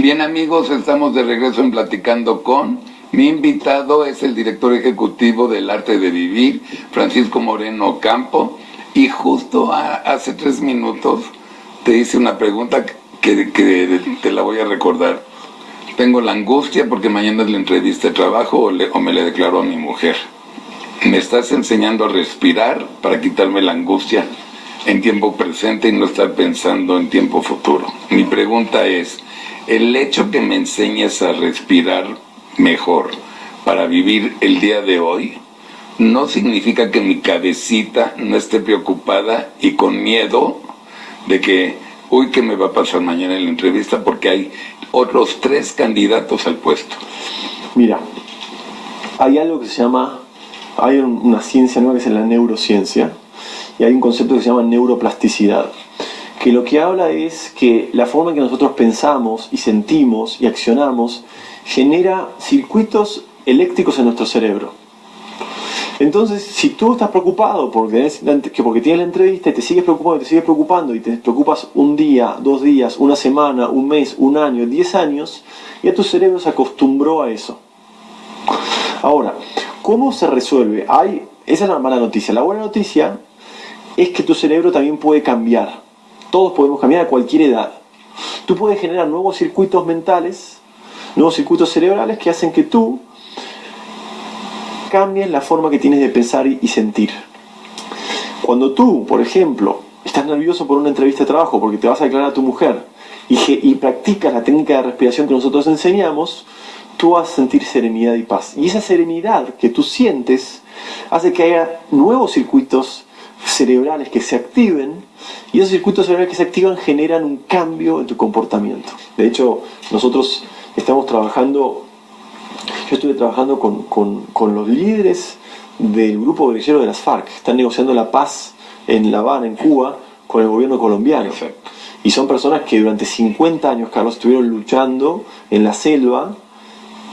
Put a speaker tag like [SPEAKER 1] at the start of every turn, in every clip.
[SPEAKER 1] Bien amigos, estamos de regreso en Platicando con. Mi invitado es el director ejecutivo del Arte de Vivir, Francisco Moreno Campo. Y justo hace tres minutos te hice una pregunta que, que, te la voy a recordar. Tengo la angustia porque mañana es la entrevista trabajo o, o me le declaro a mi mujer. Me estás enseñando a respirar para quitarme la angustia en tiempo presente y no estar pensando en tiempo futuro. Mi pregunta es, el hecho que me enseñes a respirar mejor para vivir el día de hoy no significa que mi cabecita no esté preocupada y con miedo de que, uy, ¿qué me va a pasar mañana en la entrevista? Porque hay otros tres candidatos al puesto.
[SPEAKER 2] Mira, hay algo que se llama, hay una ciencia nueva que es la neurociencia, y hay un concepto que se llama neuroplasticidad que lo que habla es que la forma en que nosotros pensamos y sentimos y accionamos genera circuitos eléctricos en nuestro cerebro. Entonces, si tú estás preocupado porque, porque tienes la entrevista y te sigues preocupando, te sigues preocupando y te preocupas un día, dos días, una semana, un mes, un año, diez años, ya tu cerebro se acostumbró a eso. Ahora, ¿cómo se resuelve? Hay, esa es la mala noticia. La buena noticia es que tu cerebro también puede cambiar. Todos podemos cambiar a cualquier edad. Tú puedes generar nuevos circuitos mentales, nuevos circuitos cerebrales que hacen que tú cambies la forma que tienes de pensar y sentir. Cuando tú, por ejemplo, estás nervioso por una entrevista de trabajo porque te vas a declarar a tu mujer y, practicas la técnica de respiración que nosotros enseñamos, tú vas a sentir serenidad y paz. Y esa serenidad que tú sientes hace que haya nuevos circuitos cerebrales que se activen y esos circuitos cerebrales que se activan generan un cambio en tu comportamiento. De hecho, nosotros estamos trabajando, yo estuve trabajando con, con, con los líderes del grupo guerrillero de las FARC, están negociando la paz en La Habana, en Cuba, con el gobierno colombiano. Y son personas que durante 50 años, Carlos, estuvieron luchando en la selva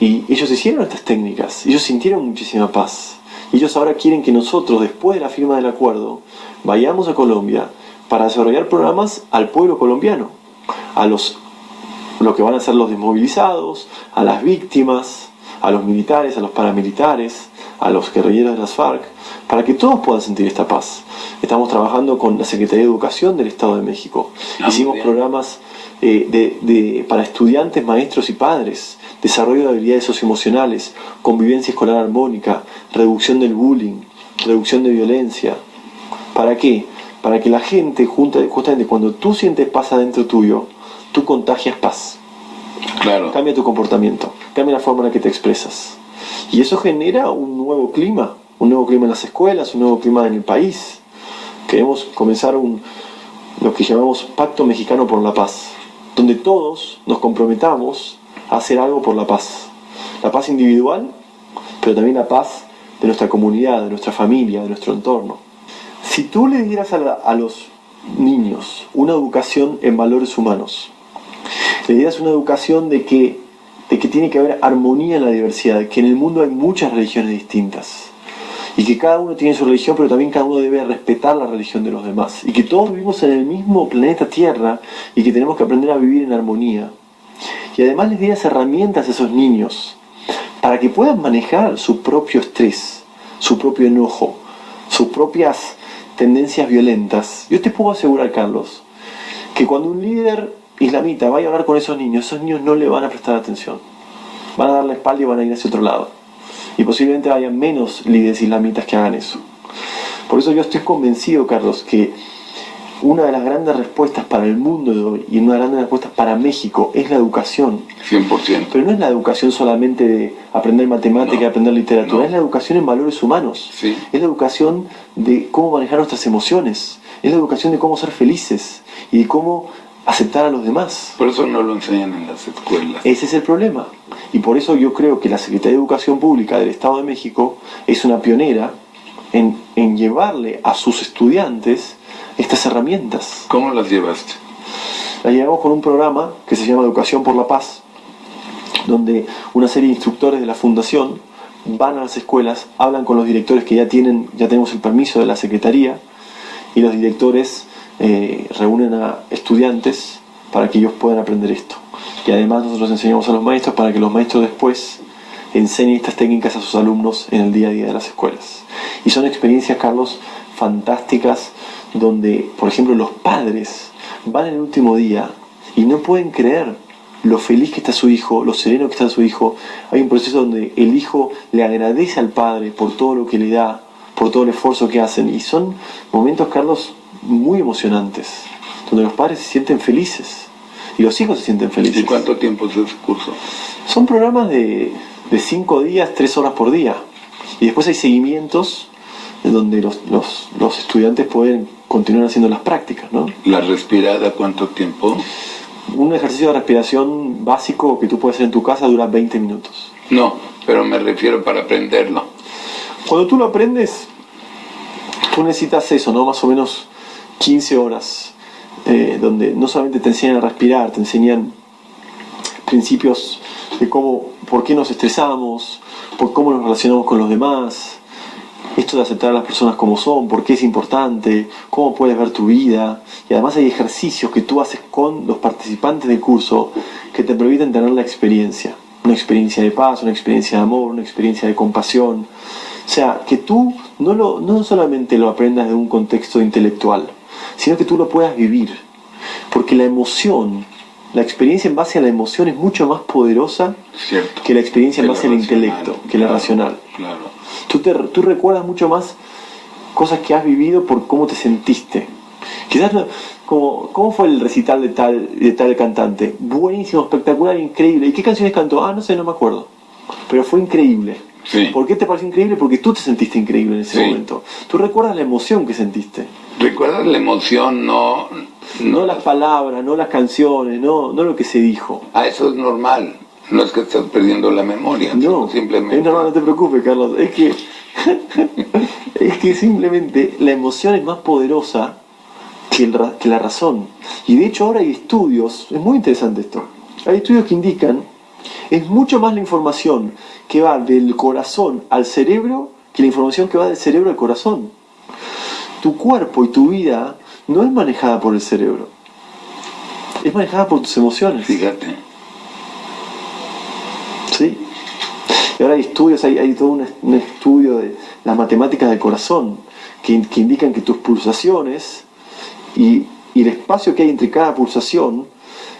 [SPEAKER 2] y ellos hicieron estas técnicas, ellos sintieron muchísima paz. Ellos ahora quieren que nosotros, después de la firma del acuerdo, vayamos a Colombia para desarrollar programas al pueblo colombiano, a los lo que van a ser los desmovilizados, a las víctimas, a los militares, a los paramilitares, a los guerrilleros de las FARC, para que todos puedan sentir esta paz. Estamos trabajando con la Secretaría de Educación del Estado de México. Ah, Hicimos programas eh, de, para estudiantes, maestros y padres, desarrollo de habilidades socioemocionales, convivencia escolar armónica, reducción del bullying, reducción de violencia. ¿Para qué? Para que la gente, justamente cuando tú sientes paz adentro tuyo, tú contagias paz.
[SPEAKER 1] Claro.
[SPEAKER 2] Cambia tu comportamiento, cambia la forma en la que te expresas. Y eso genera un nuevo clima, un nuevo clima en las escuelas, un nuevo clima en el país. Queremos comenzar un, lo que llamamos Pacto Mexicano por la Paz, donde todos nos comprometamos a hacer algo por la paz. La paz individual, pero también la paz de nuestra comunidad, de nuestra familia, de nuestro entorno. Si tú le dieras a, los niños una educación en valores humanos, le dieras una educación de que, de que tiene que haber armonía en la diversidad, que en el mundo hay muchas religiones distintas, y que cada uno tiene su religión, pero también cada uno debe respetar la religión de los demás, y que todos vivimos en el mismo planeta Tierra y que tenemos que aprender a vivir en armonía. Y además les dieras herramientas a esos niños para que puedan manejar su propio estrés, su propio enojo, sus propias tendencias violentas. Yo te puedo asegurar, Carlos, que cuando un líder islamita vaya a hablar con esos niños, esos niños no le van a prestar atención. Van a dar la espalda y van a ir hacia otro lado. Y posiblemente haya menos líderes islamitas que hagan eso. Por eso yo estoy convencido, Carlos, que una de las grandes respuestas para el mundo de hoy y una de las grandes respuestas para México es la educación.
[SPEAKER 1] 100%.
[SPEAKER 2] Pero no es la educación solamente de aprender matemática, aprender literatura, es la educación en valores humanos.
[SPEAKER 1] Sí.
[SPEAKER 2] Es la educación de cómo manejar nuestras emociones, es la educación de cómo ser felices y de cómo aceptar a los demás.
[SPEAKER 1] Por eso no lo enseñan en las escuelas.
[SPEAKER 2] Ese es el problema. Y por eso yo creo que la Secretaría de Educación Pública del Estado de México es una pionera en, en llevarle a sus estudiantes estas herramientas.
[SPEAKER 1] ¿Cómo las llevaste?
[SPEAKER 2] Las llevamos con un programa que se llama Educación por la Paz, donde una serie de instructores de la fundación van a las escuelas, hablan con los directores que ya tienen, ya tenemos el permiso de la secretaría, y los directores eh, reúnen a estudiantes para que ellos puedan aprender esto. Y además nosotros enseñamos a los maestros para que los maestros después enseñen estas técnicas a sus alumnos en el día a día de las escuelas. Y son experiencias, Carlos, fantásticas donde, por ejemplo, los padres van el último día y no pueden creer lo feliz que está su hijo, lo sereno que está su hijo. Hay un proceso donde el hijo le agradece al padre por todo lo que le da, por todo el esfuerzo que hacen. Y son momentos, Carlos, muy emocionantes, donde los padres se sienten felices y los hijos se sienten felices.
[SPEAKER 1] ¿Y cuánto tiempo es ese curso?
[SPEAKER 2] Son programas de, de cinco días, tres horas por día. Y después hay seguimientos en donde los, los, los estudiantes pueden continuar haciendo las prácticas. ¿no?
[SPEAKER 1] ¿La respirada cuánto tiempo?
[SPEAKER 2] Un ejercicio de respiración básico que tú puedes hacer en tu casa dura 20 minutos.
[SPEAKER 1] No, pero me refiero para aprenderlo.
[SPEAKER 2] Cuando tú lo aprendes, tú necesitas eso, ¿no? Más o menos 15 horas, eh, donde no solamente te enseñan a respirar, te enseñan principios de cómo, por qué nos estresamos, por cómo nos relacionamos con los demás, esto de aceptar a las personas como son, por qué es importante, cómo puedes ver tu vida. Y además hay ejercicios que tú haces con los participantes del curso que te permiten tener la experiencia. Una experiencia de paz, una experiencia de amor, una experiencia de compasión. O sea, que tú no, lo, no solamente lo aprendas de un contexto intelectual, sino que tú lo puedas vivir. Porque la emoción, la experiencia en base a la emoción es mucho más poderosa
[SPEAKER 1] Cierto.
[SPEAKER 2] que la experiencia en base
[SPEAKER 1] la
[SPEAKER 2] al intelecto, que la
[SPEAKER 1] claro,
[SPEAKER 2] racional.
[SPEAKER 1] Claro.
[SPEAKER 2] Tú, te, tú recuerdas mucho más cosas que has vivido por cómo te sentiste. Quizás, no- como, ¿cómo fue el recital de tal, de tal cantante? Buenísimo, espectacular, increíble. ¿Y qué canciones cantó? Ah, no sé, no me acuerdo. Pero fue increíble.
[SPEAKER 1] Sí.
[SPEAKER 2] ¿Por qué te pareció increíble? Porque tú te sentiste increíble en ese
[SPEAKER 1] Sí.
[SPEAKER 2] momento. Tú recuerdas la emoción que sentiste.
[SPEAKER 1] ¿Recuerdas la emoción? No,
[SPEAKER 2] No las palabras, no las canciones, no, no lo que se dijo.
[SPEAKER 1] Ah, eso es normal. No es que estás perdiendo la memoria.
[SPEAKER 2] No,
[SPEAKER 1] simplemente.
[SPEAKER 2] es normal, no te preocupes, Carlos. Es que, es que simplemente la emoción es más poderosa que, el que la razón. Y de hecho ahora hay estudios, es muy interesante esto, hay estudios que indican, es mucho más la información que va del corazón al cerebro que la información que va del cerebro al corazón. Tu cuerpo y tu vida no es manejada por el cerebro, es manejada por tus emociones.
[SPEAKER 1] Fíjate.
[SPEAKER 2] ¿sí? Y ahora hay estudios, hay, hay todo un, es- un estudio de las matemáticas del corazón que, in- que indican que tus pulsaciones y, y el espacio que hay entre cada pulsación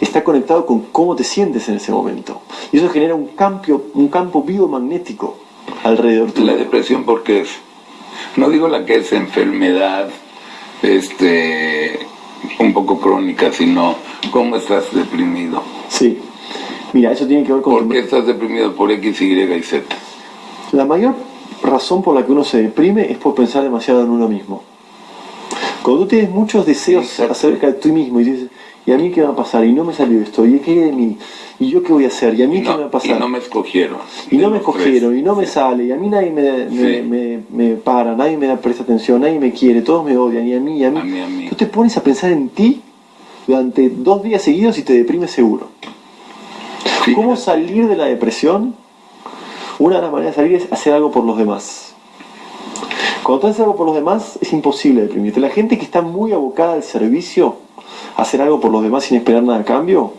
[SPEAKER 2] está conectado con cómo te sientes en ese momento. Y eso genera un, campo un campo biomagnético alrededor tuyo.
[SPEAKER 1] La depresión, porque es? No digo la que es enfermedad este, un poco crónica, sino cómo estás deprimido.
[SPEAKER 2] Sí. Mira, eso tiene que ver con...
[SPEAKER 1] ¿Por qué estás deprimido por X, Y y Z?
[SPEAKER 2] La mayor razón por la que uno se deprime es por pensar demasiado en uno mismo. Cuando tú tienes muchos deseos
[SPEAKER 1] Exacto.
[SPEAKER 2] acerca de ti mismo y dices, ¿y a mí qué va a pasar? Y no me salió esto, ¿y qué de mí? ¿Y yo qué voy a hacer? ¿Y a mí
[SPEAKER 1] Y
[SPEAKER 2] qué me va a
[SPEAKER 1] y
[SPEAKER 2] pasar?
[SPEAKER 1] no me escogieron.
[SPEAKER 2] Y no me
[SPEAKER 1] tres.
[SPEAKER 2] escogieron, y no me sale, y a mí nadie me, me,
[SPEAKER 1] Sí.
[SPEAKER 2] me- me para, nadie me presta atención, nadie me quiere, todos me odian, y a mí, y a mí.
[SPEAKER 1] A mí, a mí.
[SPEAKER 2] Tú te pones a pensar en ti durante dos días seguidos y te deprimes seguro. ¿Cómo salir de la depresión? Una de las maneras de salir es hacer algo por los demás. Cuando tú haces algo por los demás, es imposible deprimirte. La gente que está muy abocada al servicio, hacer algo por los demás sin esperar nada a cambio,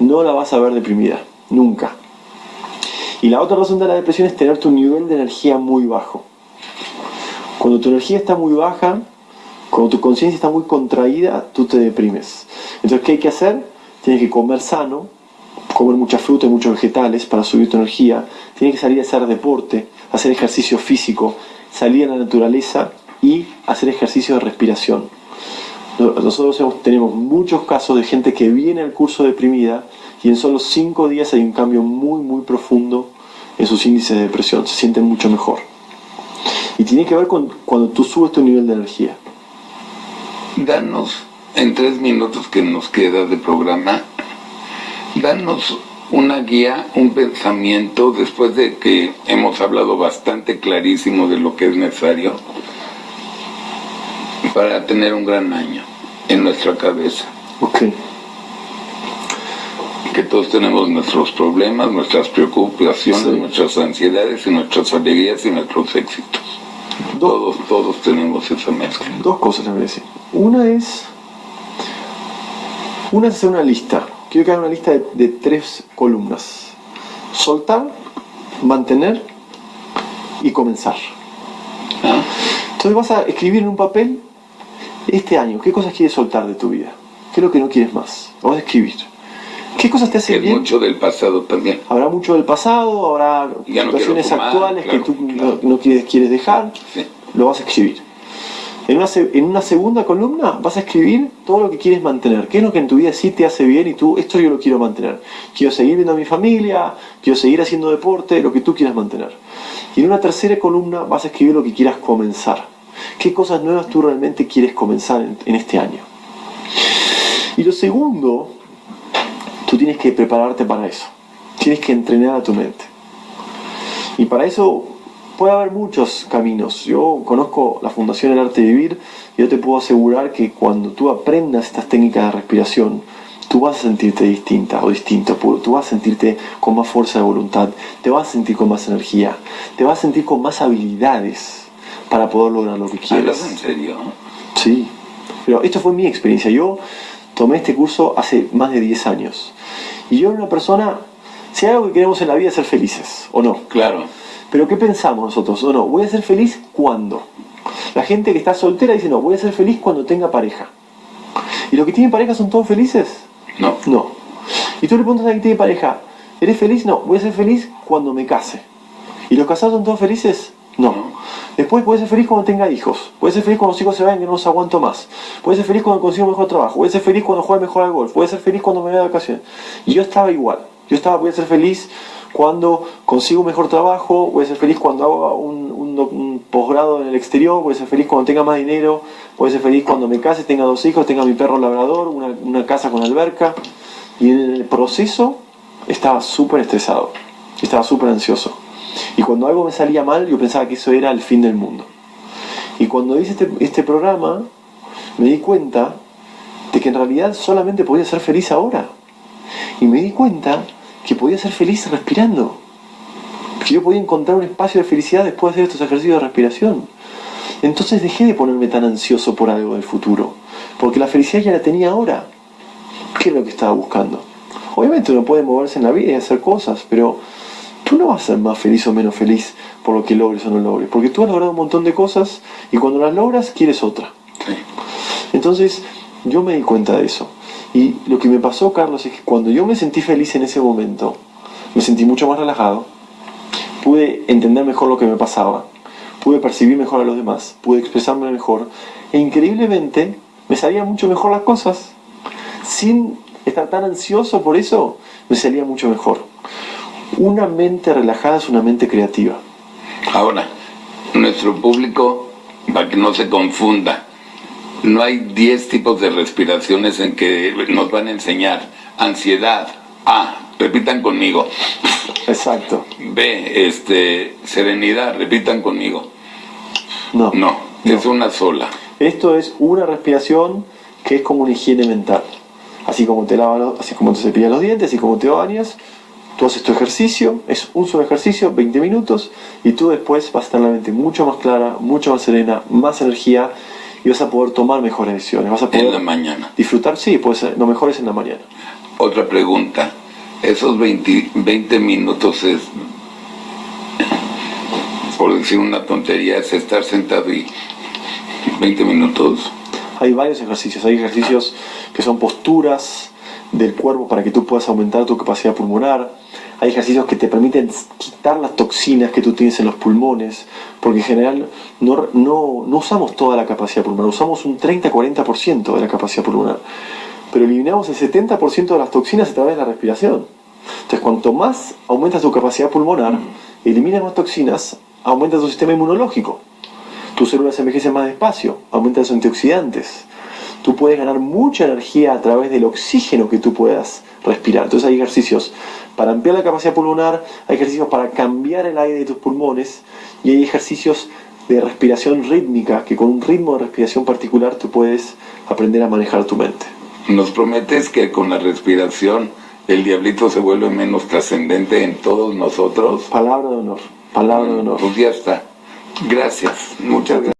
[SPEAKER 2] no la vas a ver deprimida, nunca. Y la otra razón de la depresión es tener tu nivel de energía muy bajo. Cuando tu energía está muy baja, cuando tu conciencia está muy contraída, tú te deprimes. Entonces, ¿qué hay que hacer? Tienes que comer sano, comer mucha fruta y muchos vegetales para subir tu energía. Tienes que salir a hacer deporte, hacer ejercicio físico, salir a la naturaleza y hacer ejercicio de respiración. Nosotros tenemos muchos casos de gente que viene al curso deprimida y en solo cinco días hay un cambio muy, muy profundo en sus índices de depresión. Se sienten mucho mejor. Y tiene que ver con cuando tú subes tu nivel de energía.
[SPEAKER 1] Danos, en tres minutos que nos queda de programa, danos una guía, un pensamiento, después de que hemos hablado bastante clarísimo de lo que es necesario para tener un gran año en nuestra cabeza.
[SPEAKER 2] Ok.
[SPEAKER 1] Que todos tenemos nuestros problemas, nuestras preocupaciones,
[SPEAKER 2] Sí.
[SPEAKER 1] nuestras ansiedades y nuestras alegrías y nuestros éxitos.
[SPEAKER 2] Dos,
[SPEAKER 1] Todos, todos tenemos esa mezcla.
[SPEAKER 2] dos cosas a decir. Una es. Una es hacer una lista. quiero que hagas una lista de, de tres columnas. Soltar, mantener y comenzar.
[SPEAKER 1] Ah,
[SPEAKER 2] Entonces vas a escribir en un papel este año, ¿qué cosas quieres soltar de tu vida? ¿Qué es lo que no quieres más? Vas a escribir. ¿Qué cosas te hacen
[SPEAKER 1] es
[SPEAKER 2] bien?
[SPEAKER 1] mucho del pasado también.
[SPEAKER 2] Habrá mucho del pasado, habrá
[SPEAKER 1] Ya no
[SPEAKER 2] situaciones
[SPEAKER 1] fumar,
[SPEAKER 2] actuales
[SPEAKER 1] claro,
[SPEAKER 2] que tú
[SPEAKER 1] claro.
[SPEAKER 2] no, no quieres, quieres dejar.
[SPEAKER 1] Sí.
[SPEAKER 2] Lo vas a escribir. En una, en una segunda columna vas a escribir todo lo que quieres mantener. ¿Qué es lo que en tu vida sí te hace bien y tú, esto yo lo quiero mantener? Quiero seguir viendo a mi familia, quiero seguir haciendo deporte, lo que tú quieras mantener. Y en una tercera columna vas a escribir lo que quieras comenzar. ¿Qué cosas nuevas tú realmente quieres comenzar en, este año? Y lo segundo, tú tienes que prepararte para eso. Tienes que entrenar a tu mente. Y para eso puede haber muchos caminos. Yo conozco la Fundación El Arte de Vivir y yo te puedo asegurar que cuando tú aprendas estas técnicas de respiración, tú vas a sentirte distinta o distinto. Tú vas a sentirte con más fuerza de voluntad, te vas a sentir con más energía, te vas a sentir con más habilidades para poder lograr lo que quieres.
[SPEAKER 1] ¿Hablas en serio?
[SPEAKER 2] Sí, pero esto fue mi experiencia. Yo tomé este curso hace más de 10 años. Y yo era una persona, si hay algo que queremos en la vida es ser felices, ¿o no?
[SPEAKER 1] Claro.
[SPEAKER 2] Pero ¿qué pensamos nosotros? ¿O no? ¿Voy a ser feliz cuándo? La gente que está soltera dice, no, voy a ser feliz cuando tenga pareja. ¿Y los que tienen pareja son todos felices?
[SPEAKER 1] No.
[SPEAKER 2] No. Y tú le preguntas a alguien que tiene pareja, ¿eres feliz? No, voy a ser feliz cuando me case. ¿Y los casados son todos felices? No. Después a ser feliz cuando tenga hijos. A ser feliz cuando los hijos se vayan que no los aguanto más. A ser feliz cuando consigo mejor trabajo. A ser feliz cuando juegue mejor al golf. A ser feliz cuando me vaya de vacaciones. Y yo estaba igual. Yo estaba, voy a ser feliz cuando consigo un mejor trabajo. Voy a ser feliz cuando hago un, un posgrado en el exterior. Voy a ser feliz cuando tenga más dinero. Voy a ser feliz cuando me case, tenga dos hijos, tenga mi perro labrador, una, una casa con alberca. Y en el proceso estaba súper estresado. Estaba súper ansioso. Y cuando algo me salía mal, yo pensaba que eso era el fin del mundo. Y cuando hice este, este programa, me di cuenta de que en realidad solamente podía ser feliz ahora. Y me di cuenta que podía ser feliz respirando. Que yo podía encontrar un espacio de felicidad después de hacer estos ejercicios de respiración. Entonces dejé de ponerme tan ansioso por algo del futuro. Porque la felicidad ya la tenía ahora. ¿Qué es lo que estaba buscando? Obviamente uno puede moverse en la vida y hacer cosas, pero no vas a ser más feliz o menos feliz por lo que logres o no logres. Porque tú has logrado un montón de cosas y cuando las logras quieres otra. Entonces yo me di cuenta de eso. Y lo que me pasó, Carlos, es que cuando yo me sentí feliz en ese momento, me sentí mucho más relajado, pude entender mejor lo que me pasaba, pude percibir mejor a los demás, pude expresarme mejor, e increíblemente me salían mucho mejor las cosas. Sin estar tan ansioso por eso, me salía mucho mejor. Una mente relajada es una mente creativa.
[SPEAKER 1] Ahora, nuestro público, para que no se confunda, no hay 10 tipos de respiraciones en que nos van a enseñar. Ansiedad, A, repitan conmigo.
[SPEAKER 2] Exacto.
[SPEAKER 1] B, este, serenidad, repitan conmigo.
[SPEAKER 2] No.
[SPEAKER 1] No, es una sola.
[SPEAKER 2] Esto es una respiración que es como una higiene mental. Así como te lavas, así como te cepillas los dientes, así como te bañas, tú haces tu ejercicio, es un solo ejercicio, 20 minutos, y tú después vas a tener la mente mucho más clara, mucho más serena, más energía, y vas a poder tomar mejores decisiones. Vas a
[SPEAKER 1] En la
[SPEAKER 2] poder
[SPEAKER 1] mañana.
[SPEAKER 2] disfrutar, sí, puede ser, lo mejor es en la mañana.
[SPEAKER 1] Otra pregunta. Esos 20, 20 minutos es, por decir una tontería, es estar sentado y 20 minutos.
[SPEAKER 2] Hay varios ejercicios, hay ejercicios que son posturas del cuerpo para que tú puedas aumentar tu capacidad pulmonar. Hay ejercicios que te permiten quitar las toxinas que tú tienes en los pulmones, porque en general no, no, no usamos toda la capacidad pulmonar, usamos un 30-40% de la capacidad pulmonar, pero eliminamos el 70% de las toxinas a través de la respiración. Entonces, cuanto más aumentas tu capacidad pulmonar, eliminas más toxinas, aumenta tu sistema inmunológico tus células envejecen más despacio, aumentan los antioxidantes. Tú puedes ganar mucha energía a través del oxígeno que tú puedas respirar. Entonces hay ejercicios para ampliar la capacidad pulmonar, hay ejercicios para cambiar el aire de tus pulmones y hay ejercicios de respiración rítmica que con un ritmo de respiración particular tú puedes aprender a manejar tu mente.
[SPEAKER 1] Nos prometes que con la respiración el diablito se vuelve menos trascendente en todos nosotros.
[SPEAKER 2] Palabra de honor, palabra de honor.
[SPEAKER 1] Pues ya está. Gracias, muchas gracias.